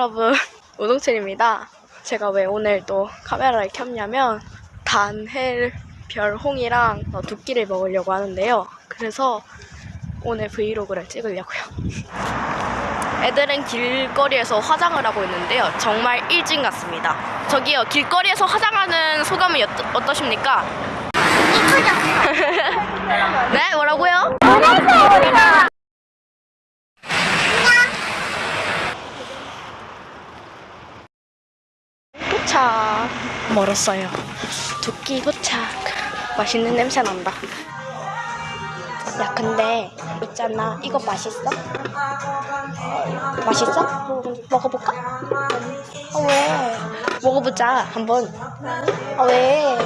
여러분 우동철입니다. 제가 왜 오늘 또 카메라를 켰냐면 단헬 별홍이랑 어, 두끼를 먹으려고 하는데요. 그래서 오늘 브이로그를 찍으려고요. 애들은 길거리에서 화장을 하고 있는데요. 정말 일진 같습니다. 저기요 길거리에서 화장하는 소감은 어떠, 어떠 십니까? 네 뭐라고요? 도착 멀었어요 두끼 도착 맛있는 냄새 난다 야 근데 있잖아 이거 맛있어? 맛있어? 먹어볼까? 아 왜? 먹어보자 한번 아 왜?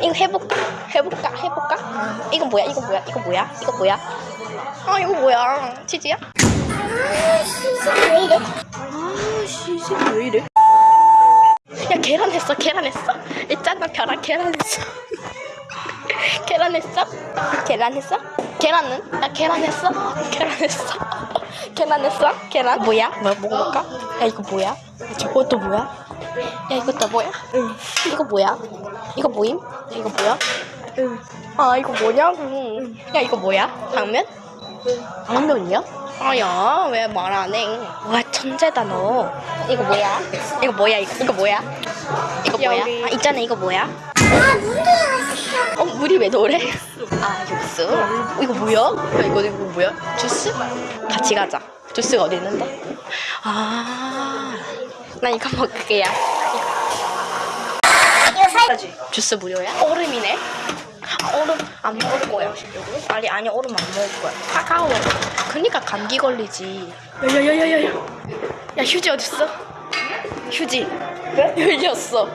이거 해볼까? 해볼까? 해볼까? 이거 뭐야? 이거 뭐야? 이거 뭐야? 이거 뭐야? 아 이거 뭐야? 치즈야? 왜 이래? 아, 시식 왜 이래? 했어, 계란 했어. 있잖아, 계란, 계란 했어. 계란 했어? 계란 했어? 계란은? 나 계란 했어? 계란 했어? 계란 했어? 계란? 뭐야? 뭐 먹어볼까? 야, 이거 뭐야? 저것도 뭐야? 야, 이것도 뭐야? 응. 이거 뭐야? 이거 뭐임? 이거 뭐야? 응. 아, 이거 뭐냐고. 야, 이거 뭐야? 당면? 당면이야? 아야 왜 말 안 해? 와 천재다 너. 이거 뭐야? 이거 뭐야? 이거, 이거 뭐야? 이거 뭐야? 여기. 아 있잖아 이거 뭐야? 아, 문제야. 어 물이 왜 노래? 아 육수. 어, 이거 뭐야? 야, 이거 이거 뭐야? 주스? 같이 가자. 주스가 어디 있는데? 아. 난 이거 먹을게요. 이거 살. 주스 무료야? 얼음이네. 아, 얼음 안 먹을 거야. 아니 아니 얼음 안 먹을 거야. 차가워. 그니까 감기 걸리지. 야야야야야야. 야 휴지 어딨어? 휴지. 열렸어.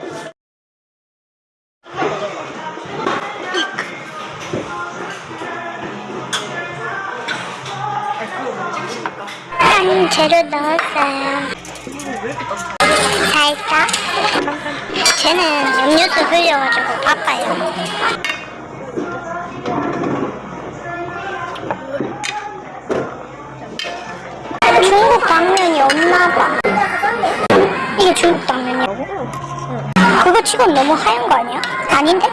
한 재료 넣었어요. 살짝. 쟤는 음료수 흘려가지고 바빠요. 치곤 너무 하얀 거 아니야? 아닌데?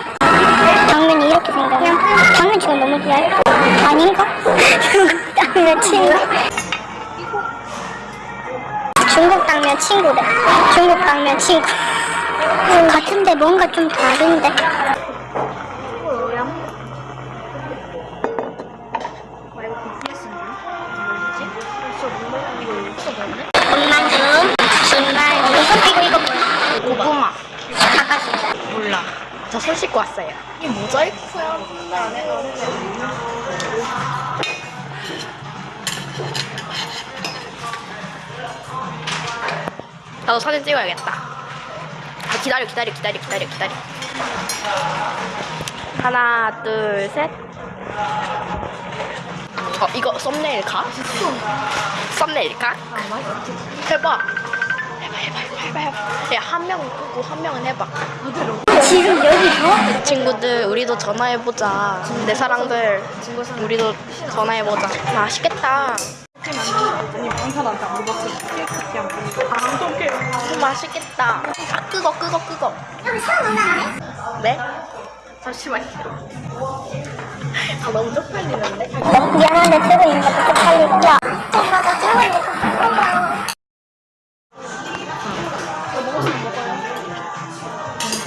당면이 이렇게 생겼네. 당면 치곤 너무 얇 아닌가? 당면 친구. 중국 당면 친구래. 중국 당면 친구. 같은데 뭔가 좀 다른데. 저 손 씻고 왔어요. 이 모자이크야. 나도 사진 찍어야겠다. 아, 기다려, 기다려, 기다려, 기다려, 기다려. 하나, 둘, 셋. 어, 이거 썸네일 가? 썸네일 가? 해봐. 해봐, 해봐, 해봐, 해봐. 야, 한 명은 끄고 한 명은 해봐. 지금 여기서? 친구들 우리도 전화해보자. 내 사랑들 우리도 전화해보자. 맛있겠다. 아니 방사한테 안 물어봤어. 케이크 안 보니까 아 맛있겠다. 아 끄거 끄거 끄거. 여기 사람 만나네? 네? 잠시만요. 아 너무 쪽팔리는데? 미안한데 들고 있는 것도 쪽팔리고. 야, 엄마 나 들고 있는 것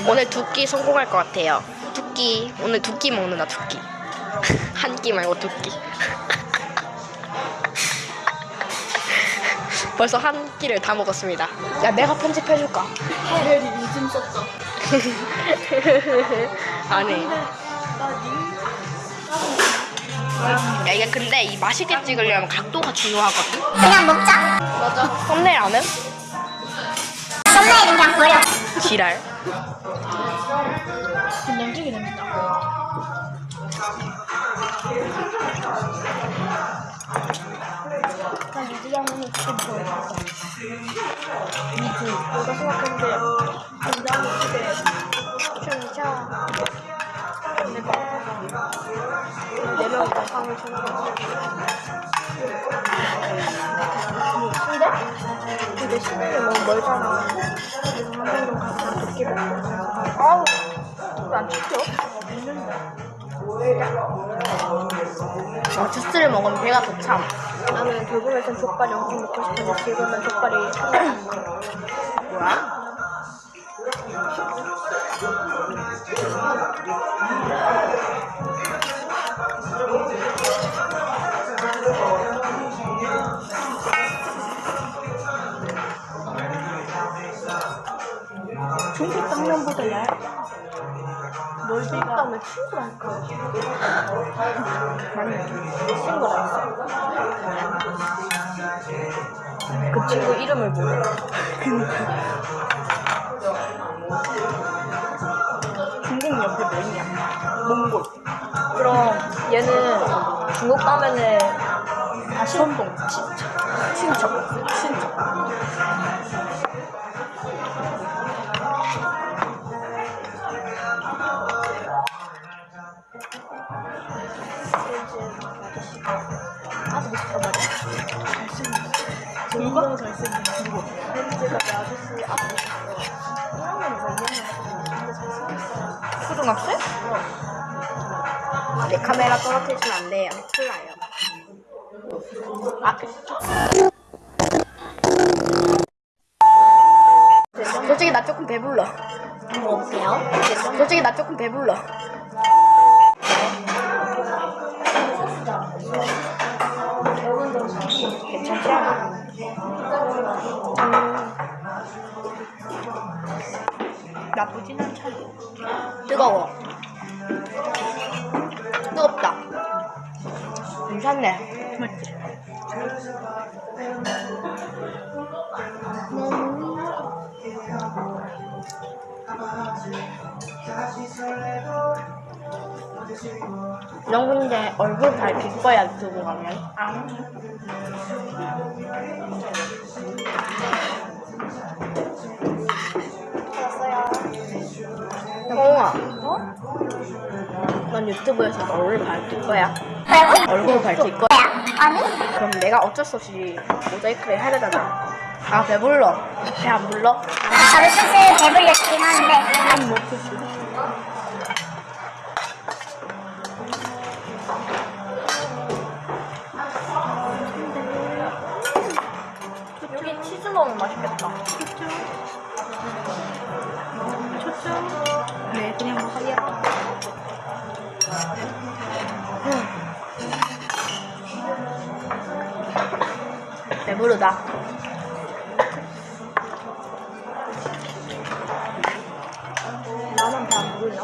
오늘 두 끼 성공할 것 같아요. 두 끼 오늘 두 끼 먹는다 두 끼. 한 끼 말고 두 끼. 벌써 한 끼를 다 먹었습니다. 야 내가 편집해줄까? 하엘이 인심 썼죠? 안해 야 이게 근데 이 맛있게 찍으려면 각도가 중요하거든? 그냥 먹자. 맞아. 썸네일 안 해? 썸네일은 그냥 버려. 지랄 된장찌개 냄새나 난좀 버려. 미주 내가 생각했는데 너무 멀잖아. 아우, 왜안 튀겨? 어, 주스를 먹으면 배가 더 참. 나는 돌봄에선 족발이 엄청 먹고 싶은데 지금은 족발이 뭐야? 멀지가 면 친구랄까. 맞네. 친구라 그 친구 이름을 모르. 중국 옆에 뭐 있냐? 몽골. 그럼 얘는 중국 가면은 다시 선동 친척. 친척. 친척. 초등학생? 내 카메라 떨어뜨리시면 안 돼요. 큰일 나요. 앞에 솔직히 나 조금 배불러. 뭐 없어요? 솔직히 나 조금 배불러. 괜찮지 않아? 나쁘진 않잖아. 뜨거워. 뜨겁다. 괜찮네. 맞지? 너 근데 얼굴 밝힐 거야 유튜브 가면? 홍아. 어? 넌 유튜브에서 얼굴 밝힐 거야? 얼굴 밝힐 거야? 아니? 그럼 내가 어쩔 수 없이 모자이크를 해야 되잖아. 아 배불러. 배 안 불러? 바로 슬슬 배불렸긴 한데 안 먹겠어. 여기 치즈 넣으면 맛있겠다. 배부르다. 나만 배안 부르냐?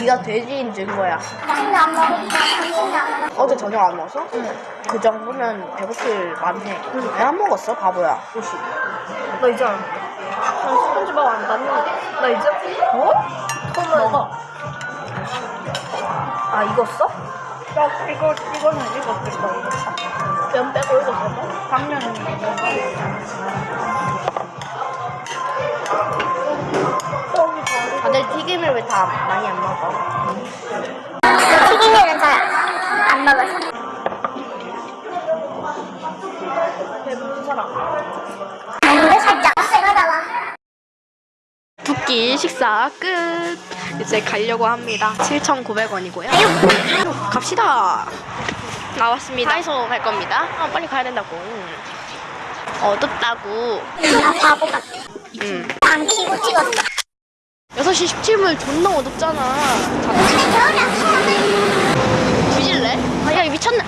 네가 돼지인 증거야. 안안 먹어 어제 저녁 안 먹었어? 응. 그 정도면 배고플 만해. 왜안 먹었어, 바보야? 혹시? 나 이제 안 먹어. 난 스펀지밥 안 봤는데. 나 이제 어? 처음 먹어. 아 익었어? 야 이거 이거는 익었겠다. 면 빼고 익었어? 당면은 다들 튀김을 왜 다 많이 안 먹어? 튀김류는 잘안 먹어서 배부른 사람. 근데 살짝 세가다가 붓기 식사 끝. 이제 가려고 합니다. 7,900원이고요. 갑시다. 나왔습니다. 하이소 갈 겁니다. 아, 빨리 가야 된다고. 어둡다고. 아 바보 같아 응. 안 키고 찍었어 6시 17분 존나 어둡잖아. 뒤질래? 아, 야, 미쳤네.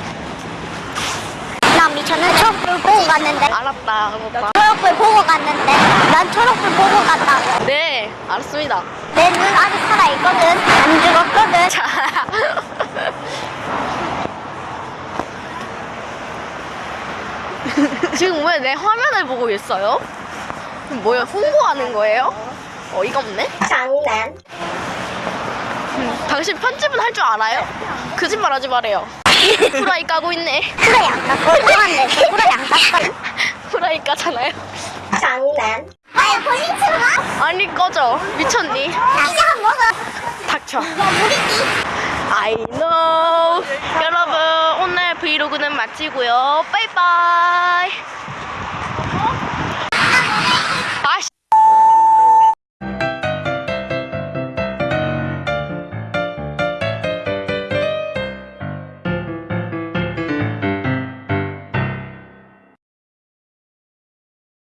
나 미쳤는 초록불 보고 갔는데 알았다, 오빠. 초록불 보고 갔는데 난 초록불 보고 갔다고 네, 알았습니다. 내 눈 아직 살아있거든 안 죽었거든 자. 지금 왜 내 화면을 보고 있어요? 뭐야, 홍보하는 거예요? 어이가 없네? 장난 당신 편집은 할 줄 알아요? 거짓말 하지 말아요. 후라이 까고 있네. 후라이 안 깎고 이상한데 후라이 안 깎거든 후라이 까잖아요. 장난 아야 볼링처럼 와? 아니, 꺼져. 미쳤니? 이제 한 먹어 닥쳐. 야 무리기 I know. 여러분, 오늘 브이로그는 마치고요. 빠이빠이.